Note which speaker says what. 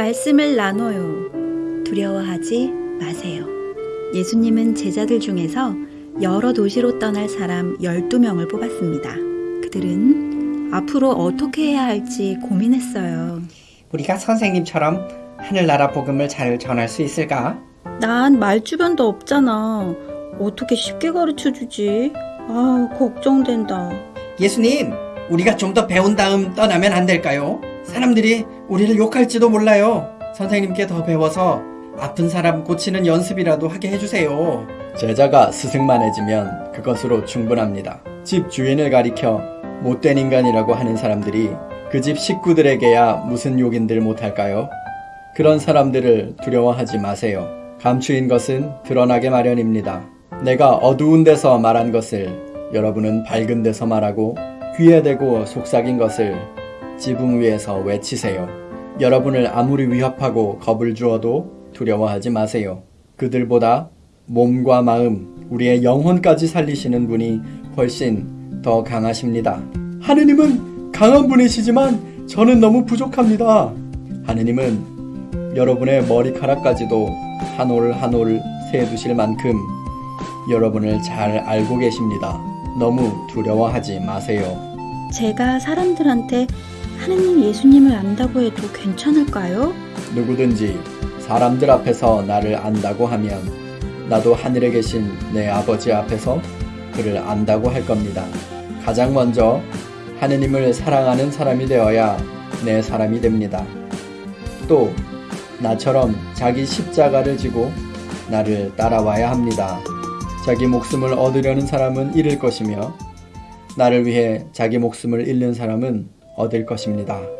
Speaker 1: 말씀을 나눠요. 두려워하지 마세요. 예수님은 제자들 중에서 여러 도시로 떠날 사람 12명을 뽑았습니다. 그들은 앞으로 어떻게 해야 할지 고민했어요.
Speaker 2: 우리가 선생님처럼 하늘나라 복음을 잘 전할 수 있을까?
Speaker 1: 난 말주변도 없잖아. 어떻게 쉽게 가르쳐 주지? 아, 걱정된다.
Speaker 2: 예수님, 우리가 좀 더 배운 다음 떠나면 안 될까요? 사람들이 우리를 욕할지도 몰라요. 선생님께 더 배워서 아픈 사람 고치는 연습이라도 하게 해주세요.
Speaker 3: 제자가 스승만 해지면 그것으로 충분합니다. 집 주인을 가리켜 못된 인간이라고 하는 사람들이 그 집 식구들에게야 무슨 욕인들 못할까요? 그런 사람들을 두려워하지 마세요. 감추인 것은 드러나게 마련입니다. 내가 어두운 데서 말한 것을 여러분은 밝은 데서 말하고 귀에 대고 속삭인 것을 지붕 위에서 외치세요. 여러분을 아무리 위협하고 겁을 주어도 두려워하지 마세요. 그들보다 몸과 마음, 우리의 영혼까지 살리시는 분이 훨씬 더 강하십니다. 하느님은 강한 분이시지만 저는 너무 부족합니다. 하느님은 여러분의 머리카락까지도 한 올 한 올 세두실 만큼 여러분을 잘 알고 계십니다. 너무 두려워하지 마세요.
Speaker 1: 제가 사람들한테 하느님 예수님을 안다고 해도 괜찮을까요?
Speaker 3: 누구든지 사람들 앞에서 나를 안다고 하면 나도 하늘에 계신 내 아버지 앞에서 그를 안다고 할 겁니다. 가장 먼저 하느님을 사랑하는 사람이 되어야 내 사람이 됩니다. 또 나처럼 자기 십자가를 지고 나를 따라와야 합니다. 자기 목숨을 얻으려는 사람은 잃을 것이며 나를 위해 자기 목숨을 잃는 사람은 얻을 것입니다.